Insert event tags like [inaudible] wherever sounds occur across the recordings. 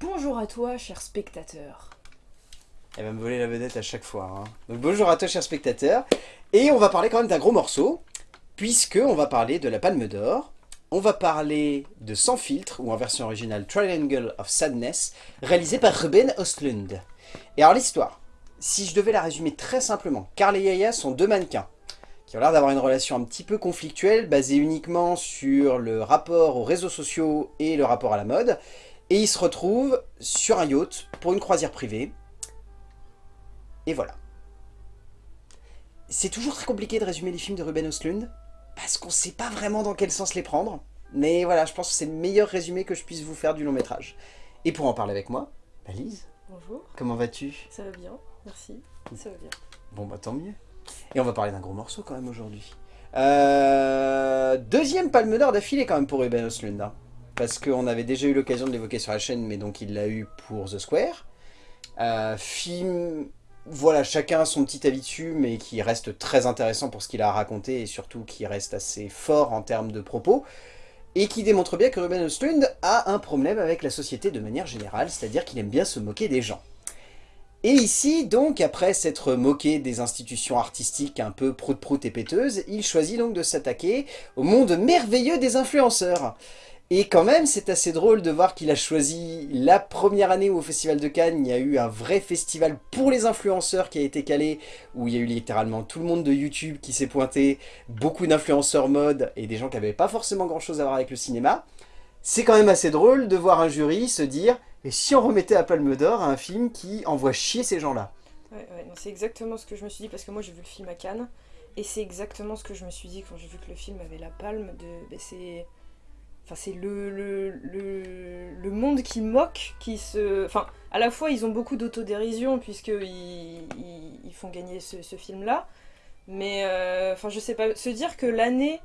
Bonjour à toi, cher spectateur. Elle va me voler la vedette à chaque fois. hein. Donc bonjour à toi, cher spectateur. Et on va parler quand même d'un gros morceau, puisque on va parler de la Palme d'Or. On va parler de Sans filtre, ou en version originale Triangle of Sadness, réalisé par Ruben Östlund. Et alors l'histoire, si je devais la résumer très simplement, Carl et Yaya sont deux mannequins qui ont l'air d'avoir une relation un petit peu conflictuelle, basée uniquement sur le rapport aux réseaux sociaux et le rapport à la mode. Et ils se retrouvent sur un yacht pour une croisière privée. Et voilà. C'est toujours très compliqué de résumer les films de Ruben Östlund, parce qu'on sait pas vraiment dans quel sens les prendre. Mais voilà, je pense que c'est le meilleur résumé que je puisse vous faire du long métrage. Et pour en parler avec moi, bah Lise, Bonjour, comment vas-tu? Ça va bien, merci, ça va bien. Bon bah tant mieux. Et on va parler d'un gros morceau quand même aujourd'hui. Euh, deuxième palme d'or d'affilée quand même pour Ruben Östlund. hein. Parce qu'on avait déjà eu l'occasion de l'évoquer sur la chaîne, mais donc il l'a eu pour The Square. Euh, film, voilà, chacun a son petit avis dessus, mais qui reste très intéressant pour ce qu'il a à raconter, et surtout qui reste assez fort en termes de propos, et qui démontre bien que Ruben Östlund a un problème avec la société de manière générale, c'est-à-dire qu'il aime bien se moquer des gens. Et ici, donc, après s'être moqué des institutions artistiques un peu prout-prout et péteuses, il choisit donc de s'attaquer au monde merveilleux des influenceurs. Et quand même, c'est assez drôle de voir qu'il a choisi la première année où au Festival de Cannes, il y a eu un vrai festival pour les influenceurs qui a été calé, où il y a eu littéralement tout le monde de YouTube qui s'est pointé, beaucoup d'influenceurs mode et des gens qui n'avaient pas forcément grand chose à voir avec le cinéma. C'est quand même assez drôle de voir un jury se dire « Et si on remettait à Palme d'Or un film qui envoie chier ces gens-là » Ouais, ouais, c'est exactement ce que je me suis dit, parce que moi j'ai vu le film à Cannes, et c'est exactement ce que je me suis dit quand j'ai vu que le film avait la palme de... ben. Enfin, c'est le, le, le, monde qui moque, qui se... Enfin, à la fois, ils ont beaucoup d'autodérision, puisqu'ils ils, ils font gagner ce, ce film-là, mais, euh, enfin, je sais pas, se dire que l'année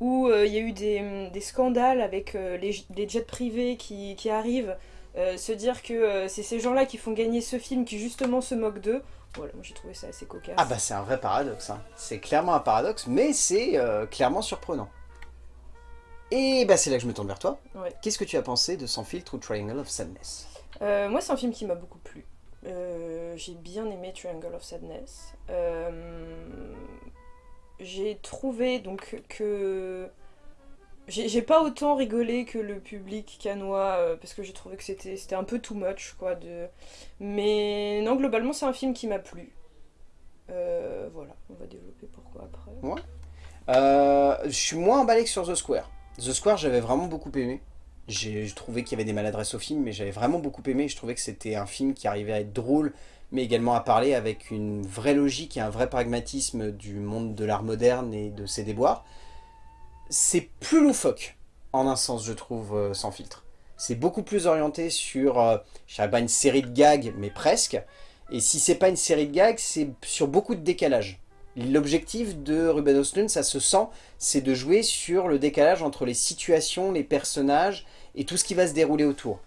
où euh, il y a eu des, des scandales avec euh, les, jets privés qui, qui arrivent, se dire que c'est ces gens-là qui font gagner ce film qui justement se moquent d'eux, voilà, moi j'ai trouvé ça assez cocasse. Ah bah c'est un vrai paradoxe, hein. c'est clairement un paradoxe, mais c'est clairement surprenant. Et bah c'est là que je me tourne vers toi. Ouais. Qu'est-ce que tu as pensé de Sans filtre ou Triangle of Sadness? Euh, moi, c'est un film qui m'a beaucoup plu. Euh, j'ai bien aimé Triangle of Sadness. Euh, j'ai trouvé donc que j'ai pas autant rigolé que le public canois euh, parce que j'ai trouvé que c'était un peu too much quoi. De... Mais non, globalement, c'est un film qui m'a plu. Voilà, on va développer pourquoi après. Euh, Je suis moins emballé que sur The Square. The Square j'avais vraiment beaucoup aimé. J'ai je trouvais qu'il y avait des maladresses au film, mais j'avais vraiment beaucoup aimé. Je trouvais que c'était un film qui arrivait à être drôle, mais également à parler avec une vraie logique et un vrai pragmatisme du monde de l'art moderne et de ses déboires. C'est plus loufoque, en un sens, je trouve, euh, sans filtre. C'est beaucoup plus orienté sur, euh, je dirais pas une série de gags, mais presque. Et si c'est pas une série de gags, c'est sur beaucoup de décalage. L'objectif de Ruben Östlund, ça se sent, c'est de jouer sur le décalage entre les situations, les personnages et tout ce qui va se dérouler autour.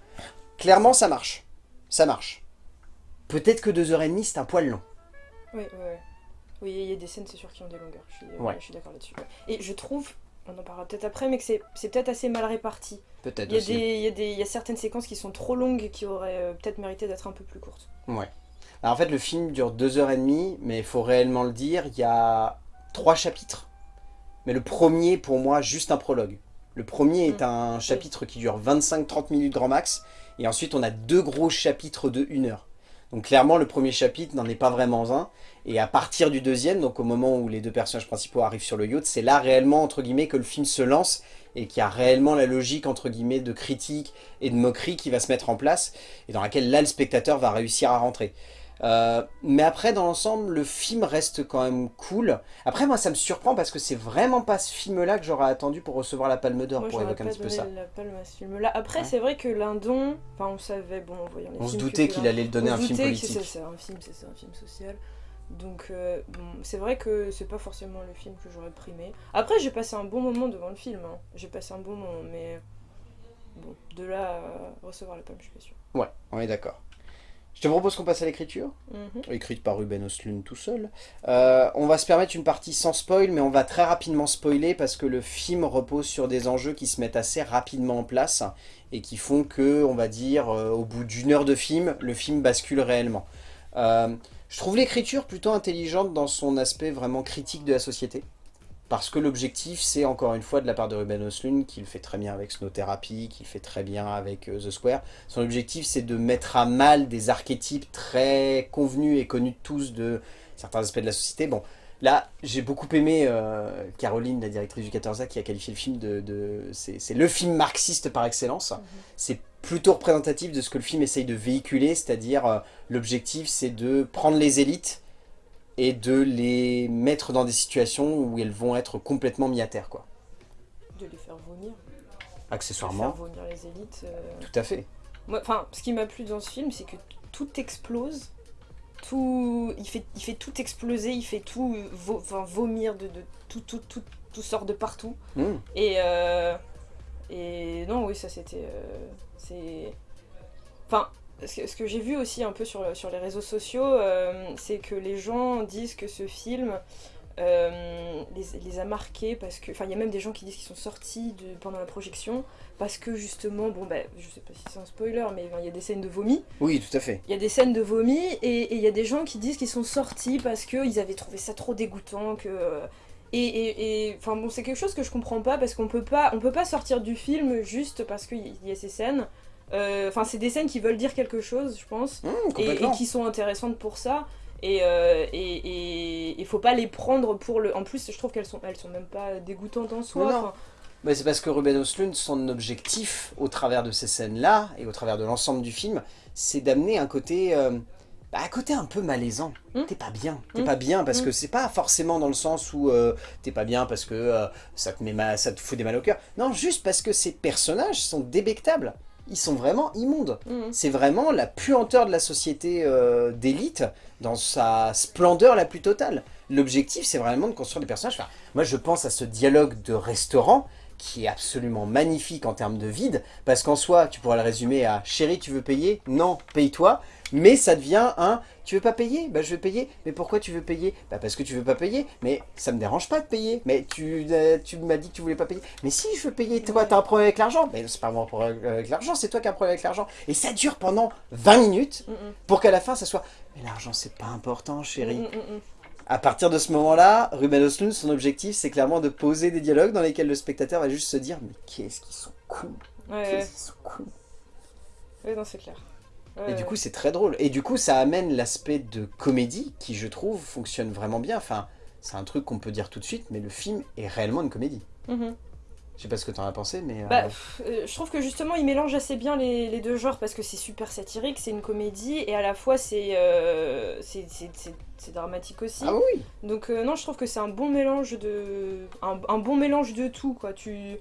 Clairement, ça marche. Ça marche. Peut-être que 2h30, c'est un poil long. Oui, ouais, ouais. Oui, il y a des scènes, c'est sûr, qui ont des longueurs. Je suis, Ouais. je suis d'accord là-dessus. ouais. Et je trouve, on en parlera peut-être après, mais que c'est peut-être assez mal réparti. Peut-être Il y, a aussi. des, il, y a des, il y a certaines séquences qui sont trop longues et qui auraient euh, peut-être mérité d'être un peu plus courtes. Ouais. Alors, en fait, le film dure 2h30, mais il faut réellement le dire, il y a trois chapitres. Mais le premier, pour moi, juste un prologue. Le premier est Mm. un chapitre qui dure 25-30 minutes grand max, et ensuite on a deux gros chapitres de 1 heure. Donc clairement, le premier chapitre n'en est pas vraiment un, et à partir du deuxième, donc au moment où les deux personnages principaux arrivent sur le yacht, c'est là réellement, entre guillemets, que le film se lance, et qu'il y a réellement la logique, entre guillemets, de critique et de moquerie qui va se mettre en place, et dans laquelle là, le spectateur va réussir à rentrer. Euh, mais après, dans l'ensemble, le film reste quand même cool. Après, moi, ça me surprend parce que c'est vraiment pas ce film-là que j'aurais attendu pour recevoir la Palme d'Or, pour évoquer un petit peu ça. la palme à ce film-là. Après, c'est vrai que Lindon, enfin, on savait, bon, en voyant les On se doutait qu'il allait le donner on un film politique. C'est un film, c'est c'est un film social. Donc, euh, bon, c'est vrai que c'est pas forcément le film que j'aurais primé. Après, j'ai passé un bon moment devant le film. hein. J'ai passé un bon moment, mais bon, de là à recevoir la palme, je suis pas sûre. Ouais, on est d'accord. Je te propose qu'on passe à l'écriture, Mhm. écrite par Ruben Östlund tout seul. Euh, on va se permettre une partie sans spoil, mais on va très rapidement spoiler parce que le film repose sur des enjeux qui se mettent assez rapidement en place et qui font que, on va dire, euh, au bout d'une heure de film, le film bascule réellement. Euh, je trouve l'écriture plutôt intelligente dans son aspect vraiment critique de la société. Parce que l'objectif, c'est encore une fois de la part de Ruben Östlund, qu'il fait très bien avec Snow Therapy, qu'il fait très bien avec euh, The Square. Son objectif, c'est de mettre à mal des archétypes très convenus et connus de tous de certains aspects de la société. Bon, là, j'ai beaucoup aimé euh, Caroline, la directrice du 14A, qui a qualifié le film de... de- c'est le film marxiste par excellence. C'est plutôt représentatif de ce que le film essaye de véhiculer, c'est-à-dire euh, l'objectif, c'est de prendre les élites et de les mettre dans des situations où elles vont être complètement mis à terre, quoi. De les faire vomir. Accessoirement, Faire vomir les élites. euh. tout à fait. Moi, Enfin, ce qui m'a plu dans ce film, c'est que tout explose. Tout, il fait, il fait tout exploser, il fait tout vo- enfin, vomir de, de tout, tout, tout, tout sort de partout. Hmm. Et, euh, et non, oui, ça c'était. euh, c'est. Enfin, ce que, j'ai vu aussi un peu sur, le- sur les réseaux sociaux, euh, c'est que les gens disent que ce film euh, les, les a marqués parce que. Enfin, il y a même des gens qui disent qu'ils sont sortis de, pendant la projection parce que justement, bon, bah, je sais pas si c'est un spoiler, mais il y a des scènes de vomi. Oui, tout à fait. Il y a des scènes de vomi et il y a des gens qui disent qu'ils sont sortis parce qu'ils avaient trouvé ça trop dégoûtant que et et- enfin bon c'est quelque chose que je comprends pas parce qu'on peut pas on peut pas sortir du film juste parce qu'il y a ces scènes Euh, enfin c'est des scènes qui veulent dire quelque chose je pense Hmm, et, qui sont intéressantes pour ça et euh, et, et il faut pas les prendre pour le en plus je trouve qu'elles sont elles sont même pas dégoûtantes en soi Mais c'est parce que Ruben Östlund, son objectif au travers de ces scènes-là et au travers de l'ensemble du film, c'est d'amener un côté, euh, bah, un côté un peu malaisant. Hmm. T'es pas bien, t'es Hmm. pas bien parce que c'est pas forcément dans le sens où euh, t'es pas bien parce que euh, ça te met mal, ça te fout des mal au cœur. Non, juste parce que ces personnages sont débectables. Ils sont vraiment immondes. mhm. C'est vraiment la puanteur de la société euh, d'élite dans sa splendeur la plus totale. L'objectif, c'est vraiment de construire des personnages. Enfin, moi, je pense à ce dialogue de restaurant qui est absolument magnifique en termes de vide, parce qu'en soi, tu pourrais le résumer à « Chérie, tu veux payer? Non, paye-toi ». Mais ça devient un « Tu veux pas payer? Bah je veux payer. Mais pourquoi tu veux payer? Bah parce que tu veux pas payer. Mais ça me dérange pas de payer. Mais tu, euh, tu m'as dit que tu voulais pas payer. Mais si, je veux payer. Toi, t'as un problème avec l'argent Mais c'est pas moi un problème avec l'argent, c'est toi qui as un problème avec l'argent. Et ça dure pendant 20 minutes Mhm. pour qu'à la fin, ça soit « Mais l'argent, c'est pas important, chérie. Mhm. À partir de ce moment-là, Ruben Östlund, son objectif, c'est clairement de poser des dialogues dans lesquels le spectateur va juste se dire « Mais qu'est-ce qu'ils sont cons Ouais, ouais. Qu'est-ce qu'ils sont cons !» Ouais, non, c'est clair. Et du coup, c'est très drôle. Et du coup, ça amène l'aspect de comédie qui, je trouve, fonctionne vraiment bien. Enfin, c'est un truc qu'on peut dire tout de suite, mais le film est réellement une comédie. Mhm. Je sais pas ce que t'en as pensé, mais... euh, Bah, pff, euh, je trouve que justement il mélange assez bien les, les deux genres parce que c'est super satirique, c'est une comédie et à la fois c'est euh, c'est- dramatique aussi. Ah oui Donc euh, non, je trouve que c'est un bon mélange de un, un bon mélange de tout quoi. Tu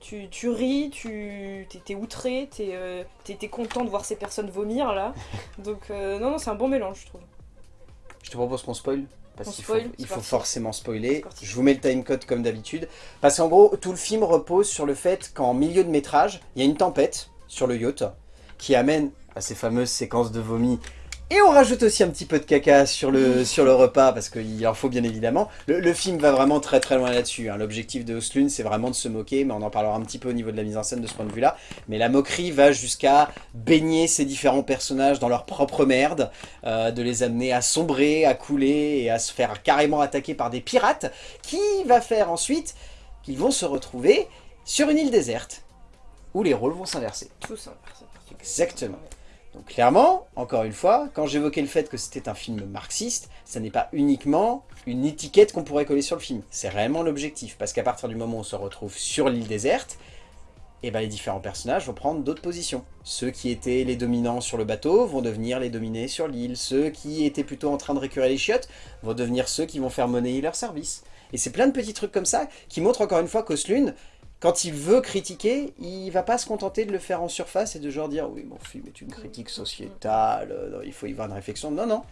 tu, tu ris, tu t'es outré, t'es t'es content de voir ces personnes vomir là. [laughs] Donc non non, c'est un bon mélange je trouve. Je te propose qu'on spoil parce qu'il faut, il faut forcément spoiler. Je vous mets le timecode comme d'habitude. Parce qu'en gros, tout le film repose sur le fait qu'en milieu de métrage, il y a une tempête sur le yacht qui amène à ces fameuses séquences de vomi. Et on rajoute aussi un petit peu de caca sur le, sur le repas, parce qu'il en faut bien évidemment. Le, le film va vraiment très très loin là-dessus. hein. L'objectif de Oslund, c'est vraiment de se moquer, mais on en parlera un petit peu au niveau de la mise en scène de ce point de vue-là. Mais la moquerie va jusqu'à baigner ces différents personnages dans leur propre merde, euh, de les amener à sombrer, à couler et à se faire carrément attaquer par des pirates, qui va faire ensuite qu'ils vont se retrouver sur une île déserte, où les rôles vont s'inverser. C'est parti. Exactement. Donc clairement, encore une fois, quand j'évoquais le fait que c'était un film marxiste, ça n'est pas uniquement une étiquette qu'on pourrait coller sur le film. C'est réellement l'objectif, parce qu'à partir du moment où on se retrouve sur l'île déserte, eh ben, les différents personnages vont prendre d'autres positions. Ceux qui étaient les dominants sur le bateau vont devenir les dominés sur l'île. Ceux qui étaient plutôt en train de récurer les chiottes vont devenir ceux qui vont faire monnayer leur service. Et c'est plein de petits trucs comme ça qui montrent encore une fois qu'Oslund, quand il veut critiquer, il va pas se contenter de le faire en surface et de genre dire oui mon film est une critique sociétale, euh, non, il faut y voir une réflexion. Non, non.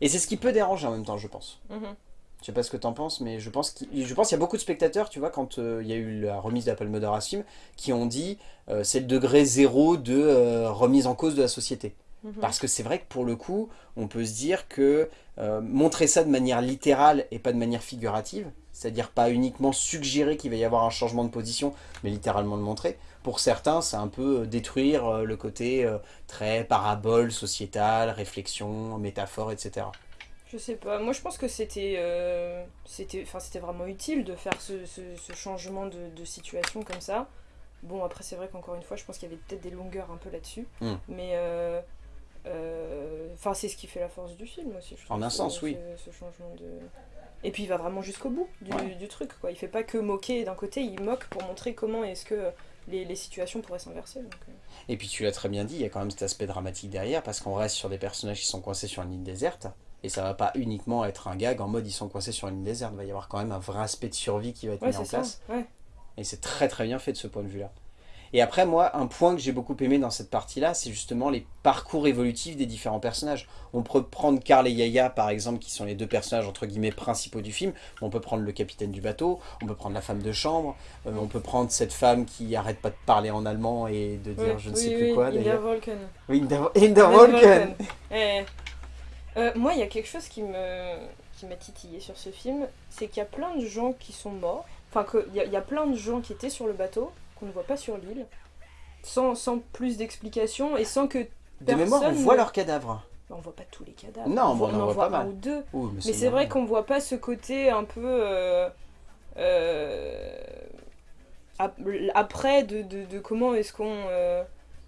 Et c'est ce qui peut déranger en même temps, je pense. Mhm. Je sais pas ce que t'en penses, mais je pense qu'il je pense qu'il y a beaucoup de spectateurs, tu vois, quand euh, il y a eu la remise de la Palme d'Or à ce film, qui ont dit euh, c'est le degré zéro de euh, remise en cause de la société. Mhm. Parce que c'est vrai que pour le coup, on peut se dire que montrer ça de manière littérale et pas de manière figurative, c'est-à-dire pas uniquement suggérer qu'il va y avoir un changement de position, mais littéralement le montrer, pour certains, c'est un peu euh, détruire euh, le côté euh, très parabole, sociétal, réflexion, métaphore, etc. Je sais pas, moi je pense que c'était euh, vraiment utile de faire ce, ce- ce changement de, de situation comme ça. Bon, après, c'est vrai qu'encore une fois, je pense qu'il y avait peut-être des longueurs un peu là-dessus. Mm. Mais. euh, euh, Enfin, c'est ce qui fait la force du film aussi. je En un sens, oui. Ce, ce changement de. Et puis il va vraiment jusqu'au bout du, Ouais. du truc, quoi. Il fait pas que moquer d'un côté, il moque pour montrer comment est-ce que les, les situations pourraient s'inverser. euh. Et puis tu l'as très bien dit, il y a quand même cet aspect dramatique derrière, parce qu'on reste sur des personnages qui sont coincés sur une île déserte, et ça va pas uniquement être un gag en mode ils sont coincés sur une île déserte, il va y avoir quand même un vrai aspect de survie qui va être Ouais, mis en ça. place. Ouais. Et c'est très très bien fait de ce point de vue-là. Et après, moi, un point que j'ai beaucoup aimé dans cette partie-là, c'est justement les parcours évolutifs des différents personnages. On peut prendre Carl et Yaya, par exemple, qui sont les deux personnages, entre guillemets, principaux du film. On peut prendre le capitaine du bateau, on peut prendre la femme de chambre, euh, on peut prendre cette femme qui arrête pas de parler en allemand et de dire je ne oui, sais oui, plus quoi, d'ailleurs. Volken. Oui, Inda Inda India Volken Eh. Euh, moi, il y a quelque chose qui me qui m'a titillé sur ce film, c'est qu'il y a plein de gens qui sont morts. Enfin, qu'il y, y a plein de gens qui étaient sur le bateau, qu'on ne voit pas sur l'île, sans, sans plus d'explications et sans que... De mémoire, on voit ne- leurs cadavres. On voit pas tous les cadavres. Non, on, voit, on en en voit pas un mal. ou deux. Ouh, Mais c'est vrai qu'on voit pas ce côté un peu... euh, euh, ap- après de, de- de comment est-ce qu'on... euh,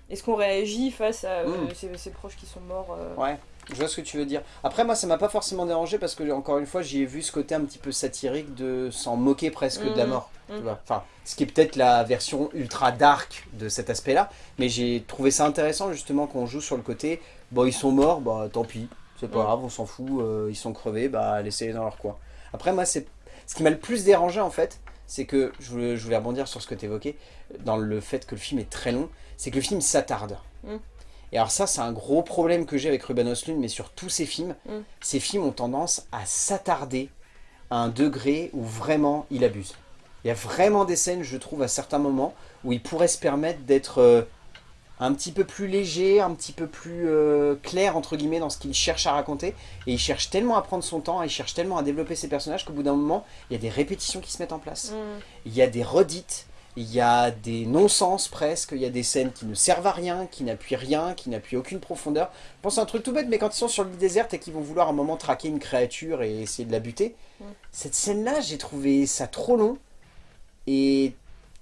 est-ce qu'on réagit face à euh, Mm. ces, ces proches qui sont morts Ouais, je vois ce que tu veux dire. Après, moi, ça m'a pas forcément dérangé parce que, encore une fois, j'y ai vu ce côté un petit peu satirique de s'en moquer presque de la Mhm. mort. Tu vois. Enfin, ce qui est peut-être la version ultra dark de cet aspect-là. Mais j'ai trouvé ça intéressant, justement, qu'on joue sur le côté bon, ils sont morts, bah tant pis, c'est pas Mhm. grave, on s'en fout, euh, ils sont crevés, bah laissez-les dans leur coin. Après, moi, c'est ce qui m'a le plus dérangé, en fait, c'est que, je voulais, je voulais rebondir sur ce que tu évoquais, dans le fait que le film est très long, c'est que le film s'attarde. Mm. Et alors ça, c'est un gros problème que j'ai avec Ruben Östlund, mais sur tous ces films, Mm. ces films ont tendance à s'attarder à un degré où vraiment il abuse. Il y a vraiment des scènes, je trouve, à certains moments, où il pourrait se permettre d'être euh, un petit peu plus léger, un petit peu plus euh, clair, entre guillemets, dans ce qu'il cherche à raconter. Et il cherche tellement à prendre son temps, il cherche tellement à développer ses personnages qu'au bout d'un moment, il y a des répétitions qui se mettent en place. Mm. Il y a des redites, il y a des non-sens presque, il y a des scènes qui ne servent à rien, qui n'appuient rien, qui n'appuient aucune profondeur. Je pense à un truc tout bête, mais quand ils sont sur l'île déserte et qu'ils vont vouloir à un moment traquer une créature et essayer de la buter, Mm. cette scène-là, j'ai trouvé ça trop long et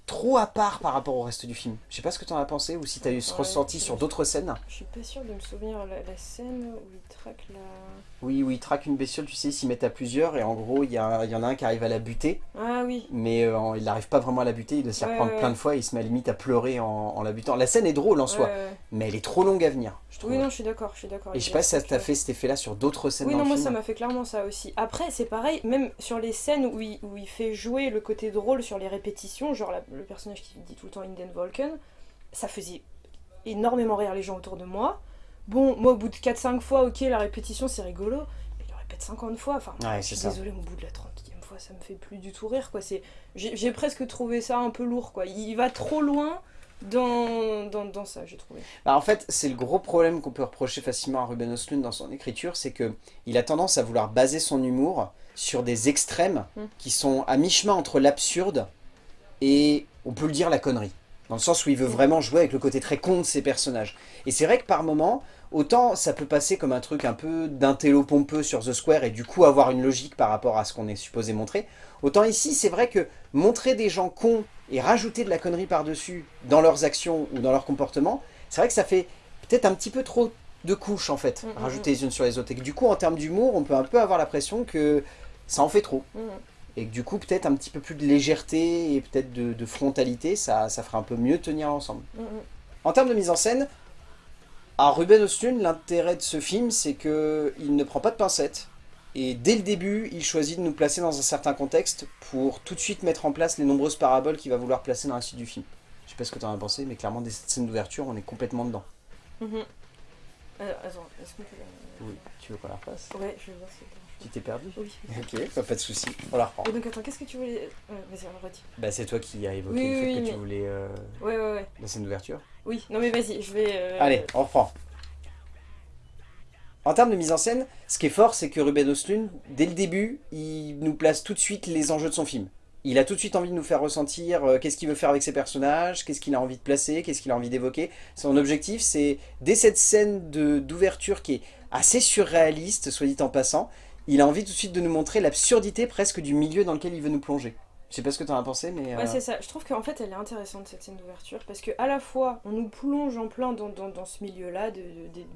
trop à part par rapport au reste du film. Je sais pas ce que tu en as pensé ou si tu as eu ce Ouais, ressenti sur d'autres scènes. Je suis pas sûre de me souvenir la, la scène où il traque la. Oui, où ils traquent une bestiole, tu sais, ils s'y mettent à plusieurs et en gros, il y, il y en a un qui arrive à la buter. Ah oui. mais euh, il n'arrive pas vraiment à la buter, il doit s'y Ouais, reprendre ouais, plein de fois et il se met à limite à pleurer en, en la butant. La scène est drôle en soi, mais elle est trop longue à venir, je trouve. Oui, non, je suis d'accord, je suis d'accord. et je sais pas si ça t'a fait cet effet-là sur d'autres scènes Oui, dans non, le moi film. ça m'a fait clairement ça aussi. Après, c'est pareil, même sur les scènes où il, où il fait jouer le côté drôle sur les répétitions, genre la- le personnage qui dit tout le temps Inden Volken, ça faisait énormément rire les gens autour de moi. Bon, moi au bout de 4-5 fois, ok, la répétition c'est rigolo, mais il le répète 50 fois. Enfin, Ouais, je suis désolée, au bout de la 30e fois, ça me fait plus du tout rire, quoi. C'est, j'ai, presque trouvé ça un peu lourd, quoi. Il va trop loin dans, dans, dans ça, j'ai trouvé. Bah, en fait, c'est le gros problème qu'on peut reprocher facilement à Ruben Östlund dans son écriture, c'est que il a tendance à vouloir baser son humour sur des extrêmes Mm. qui sont à mi-chemin entre l'absurde et, on peut le dire, la connerie. Dans le sens où il veut Mm. vraiment jouer avec le côté très con de ses personnages. Et c'est vrai que par moments, autant ça peut passer comme un truc un peu d'intello pompeux sur The Square et du coup avoir une logique par rapport à ce qu'on est supposé montrer, autant ici c'est vrai que montrer des gens cons et rajouter de la connerie par-dessus dans leurs actions ou dans leur comportement, c'est vrai que ça fait peut-être un petit peu trop de couches en fait, Mm, mm, rajouter les unes sur les autres. Et que du coup en termes d'humour, on peut un peu avoir l'impression que ça en fait trop. Et que du coup peut-être un petit peu plus de légèreté et peut-être de, de frontalité, ça, ça ferait un peu mieux tenir l'ensemble. Mhm. En termes de mise en scène, à Ruben Östlund, l'intérêt de ce film, c'est que il ne prend pas de pincettes. Et dès le début, il choisit de nous placer dans un certain contexte pour tout de suite mettre en place les nombreuses paraboles qu'il va vouloir placer dans la suite du film. Je sais pas ce que tu en as pensé, mais clairement, dès cette scène d'ouverture, on est complètement dedans. Euh, attends, est-ce qu'on peut la... Oui, tu veux qu'on la refasse? Ouais, je vais voir si Tu t'es perdu Oui. Ok, bah, pas de souci, on la reprend. Et donc attends, qu'est-ce que tu voulais... Euh, Vas-y, on redit. Bah, c'est toi qui as évoqué Oui, le fait oui, que mais- tu voulais euh, Ouais, ouais, ouais. la scène d'ouverture. Oui, non mais vas-y, je vais... euh, Allez, on reprend. En termes de mise en scène, ce qui est fort, c'est que Ruben Östlund, dès le début, il nous place tout de suite les enjeux de son film. Il a tout de suite envie de nous faire ressentir euh, qu'est-ce qu'il veut faire avec ses personnages, qu'est-ce qu'il a envie de placer, qu'est-ce qu'il a envie d'évoquer. Son objectif, c'est, dès cette scène d'ouverture qui est assez surréaliste, soit dit en passant, il a envie tout de suite de nous montrer l'absurdité presque du milieu dans lequel il veut nous plonger. Je sais pas ce que tu en as pensé, mais... Ouais, c'est ça. Je trouve qu'en fait, elle est intéressante, cette scène d'ouverture, parce que à la fois, on nous plonge en plein dans, dans, ce milieu-là, de,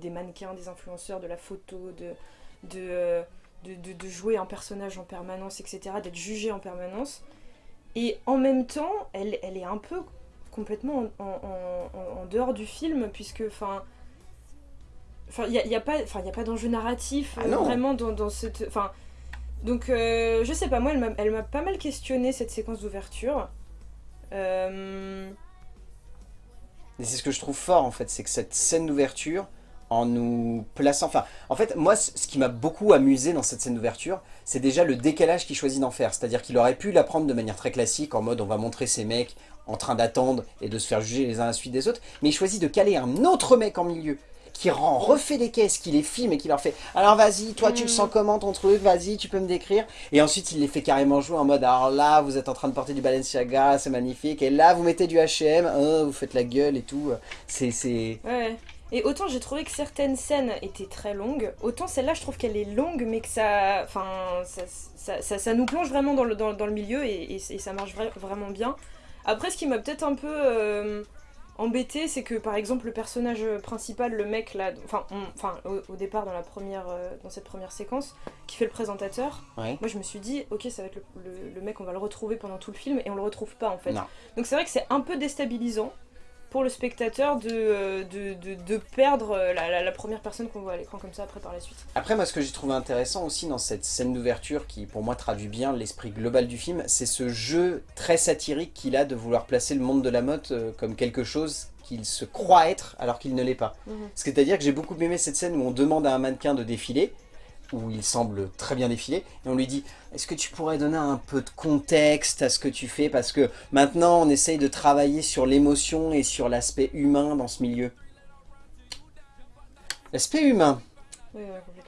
des mannequins, des influenceurs, de la photo, de, de, de, de jouer un personnage en permanence, etc., d'être jugé en permanence. Et en même temps, elle, elle est un peu complètement en, en, en, dehors du film, puisque, enfin... Enfin, il n'y a, y a, pas, a pas d'enjeu narratif ah euh, vraiment dans, dans cette... Enfin, donc, euh, je sais pas, moi, elle m'a pas mal questionné cette séquence d'ouverture. Euh... Et c'est ce que je trouve fort, en fait, c'est que cette scène d'ouverture, en nous plaçant... Enfin, en fait, moi, ce qui m'a beaucoup amusé dans cette scène d'ouverture, c'est déjà le décalage qu'il choisit d'en faire. C'est-à-dire qu'il aurait pu la prendre de manière très classique, en mode on va montrer ces mecs en train d'attendre et de se faire juger les uns à la suite des autres, mais il choisit de caler un autre mec en milieu qui rend, refait les caisses, qui les filme et qui leur fait « Alors vas-y, toi tu le sens mm. comment ton truc? Vas-y, tu peux me décrire ?» Et ensuite il les fait carrément jouer en mode « Alors là, vous êtes en train de porter du Balenciaga, c'est magnifique. Et là, vous mettez du H&M, vous faites la gueule et tout. » C'est... Ouais. Et autant j'ai trouvé que certaines scènes étaient très longues, autant celle-là je trouve qu'elle est longue mais que ça, enfin, ça, ça, ça, nous plonge vraiment dans le, dans, dans le milieu et, et, ça marche vraiment bien. Après ce qui m'a peut-être un peu... Euh, embêté, c'est que par exemple le personnage principal, le mec là, enfin, enfin au, départ dans la première, euh, dans cette première séquence, qui fait le présentateur, moi je me suis dit ok ça va être le, mec, on va le retrouver pendant tout le film et on le retrouve pas en fait. Donc c'est vrai que c'est un peu déstabilisant pour le spectateur de, euh, de, de, perdre euh, la, la, première personne qu'on voit à l'écran comme ça après par la suite. Après moi ce que j'ai trouvé intéressant aussi dans cette scène d'ouverture qui pour moi traduit bien l'esprit global du film, c'est ce jeu très satirique qu'il a de vouloir placer le monde de la mode euh, comme quelque chose qu'il se croit être alors qu'il ne l'est pas. Mhm. C'est-à-dire que j'ai beaucoup aimé cette scène où on demande à un mannequin de défiler où il semble très bien défilé, et on lui dit « Est-ce que tu pourrais donner un peu de contexte à ce que tu fais? Parce que maintenant, on essaye de travailler sur l'émotion et sur l'aspect humain dans ce milieu. » L'aspect humain.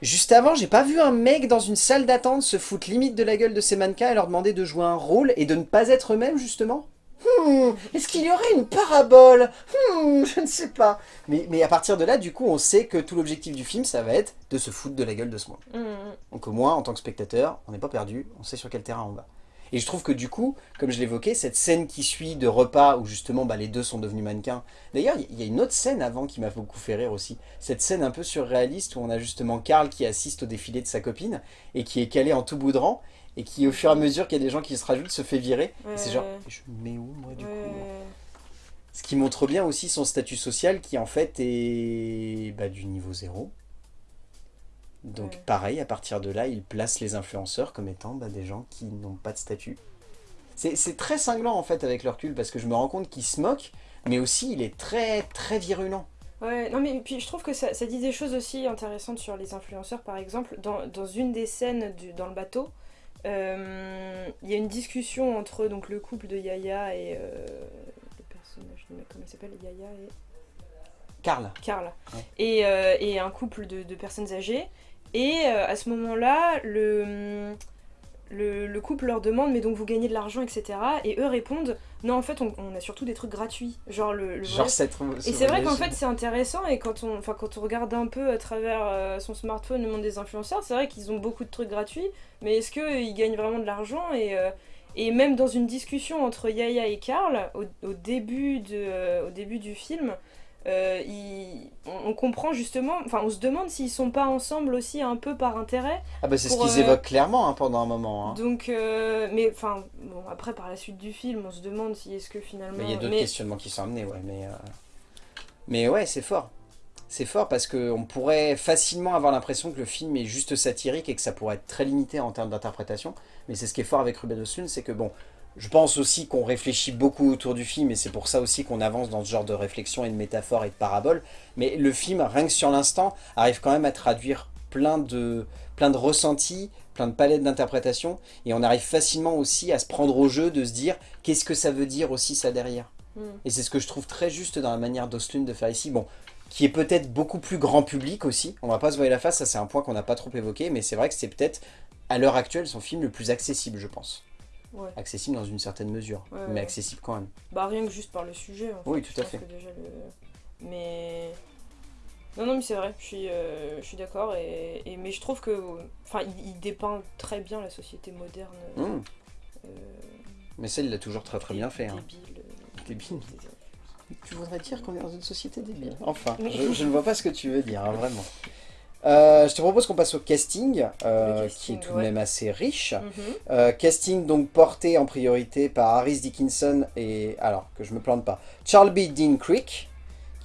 Juste avant, j'ai pas vu un mec dans une salle d'attente se foutre limite de la gueule de ses mannequins et leur demander de jouer un rôle et de ne pas être eux-mêmes, justement? Hmm, est-ce qu'il y aurait une parabole? Hmm, Je ne sais pas. Mais, mais, à partir de là, du coup, on sait que tout l'objectif du film, ça va être de se foutre de la gueule de ce monde. Hmm. Donc au moins, en tant que spectateur, on n'est pas perdu, on sait sur quel terrain on va. Et je trouve que du coup, comme je l'évoquais, cette scène qui suit de repas où justement bah, les deux sont devenus mannequins. D'ailleurs, il y a une autre scène avant qui m'a beaucoup fait rire aussi. Cette scène un peu surréaliste où on a justement Karl qui assiste au défilé de sa copine et qui est calé en tout bout de rang et qui au fur et à mesure qu'il y a des gens qui se rajoutent se fait virer. Et c'est genre, je me mets où moi du coup Ce qui montre bien aussi son statut social qui en fait est bah, du niveau zéro. Donc pareil, à partir de là, il place les influenceurs comme étant bah, des gens qui n'ont pas de statut. C'est très cinglant en fait avec le recul parce que je me rends compte qu'il se moque, mais aussi il est très très virulent. Ouais, non mais puis je trouve que ça, ça, dit des choses aussi intéressantes sur les influenceurs par exemple. Dans, dans une des scènes du, dans le bateau, euh, il y a une discussion entre donc, le couple de Yaya et euh, le personnage, comment il s'appelle Yaya et... Carl. Carl. Et, euh, et, un couple de, de personnes âgées. Et à ce moment-là, le le, couple leur demande mais donc vous gagnez de l'argent etc et eux répondent non en fait on, a surtout des trucs gratuits. Genre le, genre cette, et c'est vrai qu'en fait c'est intéressant et quand on enfin quand on regarde un peu à travers euh, son smartphone le monde des influenceurs c'est vrai qu'ils ont beaucoup de trucs gratuits. Mais est-ce qu'ils gagnent vraiment de l'argent et euh, et même dans une discussion entre Yaya et Karl au, début de euh, au début du film euh, on, comprend justement, enfin on se demande s'ils sont pas ensemble aussi un peu par intérêt. Ah bah c'est ce qu'ils euh, évoquent clairement hein, pendant un moment. Hein. Donc, euh, mais enfin, bon après par la suite du film on se demande si est-ce que finalement... il y a d'autres questionnements qui sont amenés, ouais, mais... Mais ouais, c'est fort. C'est fort parce qu'on pourrait facilement avoir l'impression que le film est juste satirique et que ça pourrait être très limité en termes d'interprétation. Mais c'est ce qui est fort avec Ruben Östlund, c'est que bon, je pense aussi qu'on réfléchit beaucoup autour du film et c'est pour ça aussi qu'on avance dans ce genre de réflexion et de métaphores et de paraboles. Mais le film, rien que sur l'instant, arrive quand même à traduire plein de, plein de ressentis, plein de palettes d'interprétation et on arrive facilement aussi à se prendre au jeu de se dire qu'est-ce que ça veut dire aussi ça derrière. Hmm. Et c'est ce que je trouve très juste dans la manière d'Ostlund de faire ici. Bon, qui est peut-être beaucoup plus grand public aussi. On va pas se voir la face, ça c'est un point qu'on n'a pas trop évoqué, mais c'est vrai que c'est peut-être, à l'heure actuelle, son film le plus accessible, je pense. Ouais. Accessible dans une certaine mesure, Ouais, mais ouais. accessible quand même. Bah rien que juste par le sujet. En fait. Oui, tout Je à fait. que déjà le- Mais... Non, non, mais c'est vrai, je suis, euh, je suis d'accord. Et, et- Mais je trouve que... Enfin, il, il dépeint très bien la société moderne. Hmm. euh, Mais ça, il l'a toujours très très bien fait. Hein. Débile. euh, Débile. Tu voudrais dire qu'on est dans une société débile Enfin, je, je ne vois pas ce que tu veux dire, hein, vraiment. Euh, je te propose qu'on passe au casting, euh, casting, qui est tout de même assez riche. Mhm. Euh, casting donc porté en priorité par Harris Dickinson et, alors que je me plante pas, Charles B. Dean Creek,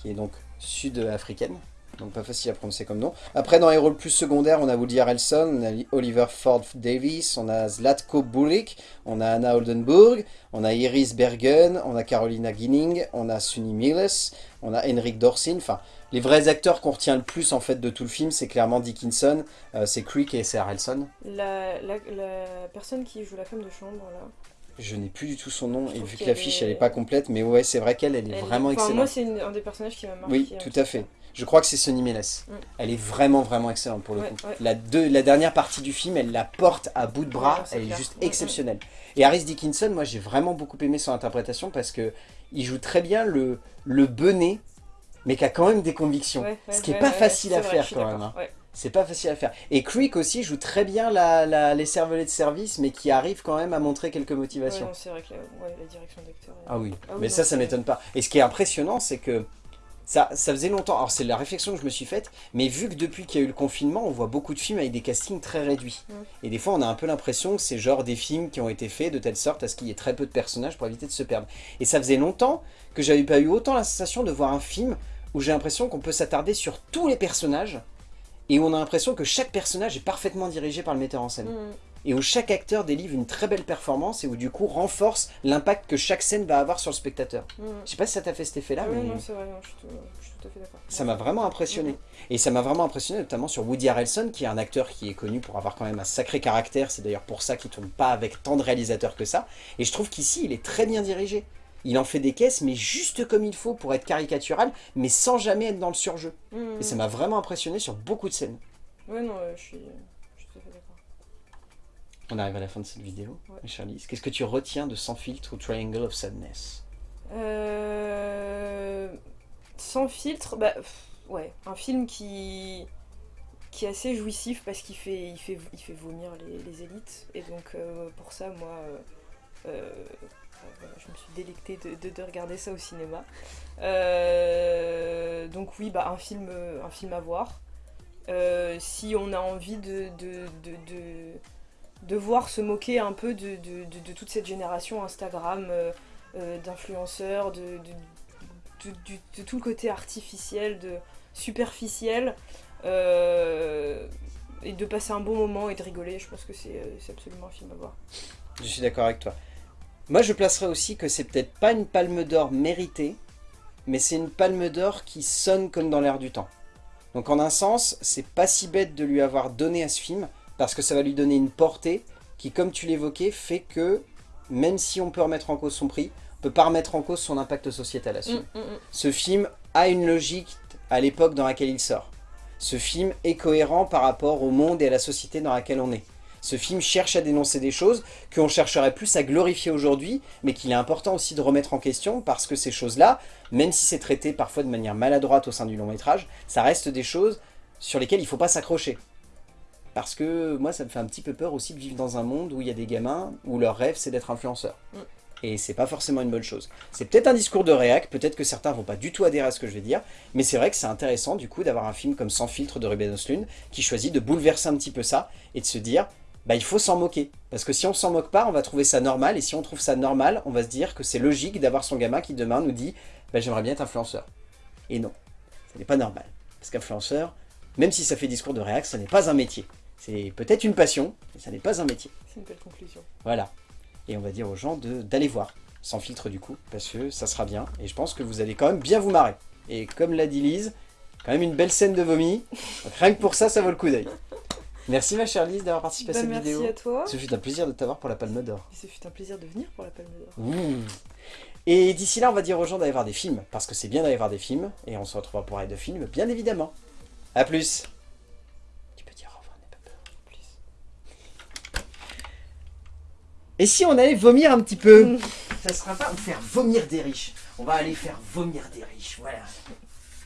qui est donc sud-africaine, donc pas facile à prononcer comme nom. Après dans les rôles plus secondaires, on a Woody Harrelson, on a Oliver Ford Davis, on a Zlatko Buric, on a Anna Oldenburg, on a Iris Bergen, on a Carolina Ginning, on a Sunny Miles, on a Henrik Dorsin, enfin les vrais acteurs qu'on retient le plus en fait de tout le film, c'est clairement Dickinson, euh, c'est Creek et c'est Harrelson. La, la, la personne qui joue la femme de chambre, là. Je n'ai plus du tout son nom, Je et vu que l'affiche est- elle est pas complète, mais ouais, c'est vrai qu'elle elle est elle- vraiment enfin, Moi, excellente. c'est un des personnages qui m'a marqué. Oui, tout à fait. Je crois que c'est Sonny Miles. Mm. Elle est vraiment, vraiment excellente pour le Ouais, coup. ouais. La, deux- la dernière partie du film, elle la porte à bout de bras, Ouais, elle est juste exceptionnelle. Et Harris Dickinson, moi j'ai vraiment beaucoup aimé son interprétation parce que il joue très bien le, le benet, mais qui a quand même des convictions. Ouais, ouais, ce qui est ouais, pas facile à vrai, faire quand même. hein. C'est pas facile à faire. Et Creek aussi joue très bien la, la- les cervelets de service, mais qui arrive quand même à montrer quelques motivations. c'est vrai que la, direction d'acteur. est- Ah oui, Ah oui, mais non, ça, ça m'étonne pas. Et ce qui est impressionnant, c'est que ça, ça faisait longtemps, alors c'est la réflexion que je me suis faite, mais vu que depuis qu'il y a eu le confinement, on voit beaucoup de films avec des castings très réduits. Mm. Et des fois, on a un peu l'impression que c'est genre des films qui ont été faits de telle sorte à ce qu'il y ait très peu de personnages pour éviter de se perdre. Et ça faisait longtemps que j'avais pas eu autant la sensation de voir un film où j'ai l'impression qu'on peut s'attarder sur tous les personnages, et où on a l'impression que chaque personnage est parfaitement dirigé par le metteur en scène Mhm. Et où chaque acteur délivre une très belle performance et où du coup renforce l'impact que chaque scène va avoir sur le spectateur. Mhm. Je sais pas si ça t'a fait cet effet-là, Ah mais non, c'est vrai, non, je, suis tout, je suis tout à fait d'accord. ça m'a vraiment impressionné. Mhm. Et ça m'a vraiment impressionné notamment sur Woody Harrelson, qui est un acteur qui est connu pour avoir quand même un sacré caractère. C'est d'ailleurs pour ça qu'il tourne pas avec tant de réalisateurs que ça. Et je trouve qu'ici, il est très bien dirigé. Il en fait des caisses, mais juste comme il faut pour être caricatural, mais sans jamais être dans le surjeu. Mhm. Et ça m'a vraiment impressionné sur beaucoup de scènes. Ouais, non, euh, je suis, je suis tout à fait d'accord. On arrive à la fin de cette vidéo, Ouais. Qu'est-ce que tu retiens de Sans filtre ou Triangle of Sadness? Euh, Sans filtre, bah pff, ouais, un film qui qui est assez jouissif parce qu'il fait il fait il fait vomir les, les élites et donc euh, pour ça moi euh, voilà, je me suis délectée de, de- de regarder ça au cinéma. Donc oui, bah un film un film à voir. Si on a envie de de, de, voir se moquer un peu de, de- toute cette génération Instagram euh, euh, d'influenceurs, de, tout le côté artificiel, de superficiel, euh, et de passer un bon moment et de rigoler, je pense que c'est c'est absolument un film à voir. Je suis d'accord avec toi. Moi, je placerais aussi que c'est peut-être pas une palme d'or méritée, mais c'est une palme d'or qui sonne comme dans l'air du temps. Donc en un sens, c'est pas si bête de lui avoir donné à ce film, parce que ça va lui donner une portée qui, comme tu l'évoquais, fait que, même si on peut remettre en cause son prix, on peut pas remettre en cause son impact sociétal à ce film. Mm, mm, mm. Ce film a une logique à l'époque dans laquelle il sort. Ce film est cohérent par rapport au monde et à la société dans laquelle on est. Ce film cherche à dénoncer des choses qu'on chercherait plus à glorifier aujourd'hui, mais qu'il est important aussi de remettre en question parce que ces choses-là, même si c'est traité parfois de manière maladroite au sein du long métrage, ça reste des choses sur lesquelles il ne faut pas s'accrocher. Parce que moi, ça me fait un petit peu peur aussi de vivre dans un monde où il y a des gamins où leur rêve c'est d'être influenceur. Mm. Et c'est pas forcément une bonne chose. C'est peut-être un discours de réac, peut-être que certains vont pas du tout adhérer à ce que je vais dire, mais c'est vrai que c'est intéressant du coup d'avoir un film comme Sans filtre de Ruben Östlund qui choisit de bouleverser un petit peu ça et de se dire bah il faut s'en moquer. Parce que si on s'en moque pas, on va trouver ça normal, et si on trouve ça normal, on va se dire que c'est logique d'avoir son gamin qui demain nous dit bah j'aimerais bien être influenceur. Et non, ce n'est pas normal. Parce qu'influenceur, même si ça fait discours de réac, ce n'est pas un métier. C'est peut-être une passion, mais ça n'est pas un métier. C'est une belle conclusion. Voilà. Et on va dire aux gens de- d'aller voir, sans filtre du coup, parce que ça sera bien. Et je pense que vous allez quand même bien vous marrer. Et comme l'a dit Lise, quand même une belle scène de vomi. Rien que pour ça, ça vaut le coup d'œil. Merci ma chère Lise d'avoir participé à cette merci vidéo. à toi. Ce fut un plaisir de t'avoir pour la Palme d'Or. Ce fut un plaisir de venir pour la Palme d'Or. Et d'ici là, on va dire aux gens d'aller voir des films, parce que c'est bien d'aller voir des films, et on se retrouvera pour aller de films, bien évidemment. A plus Tu peux dire au revoir, n'aie pas peur. Plus. Et si on allait vomir un petit peu Ça sera pas on faire vomir des riches. On va aller faire vomir des riches, voilà.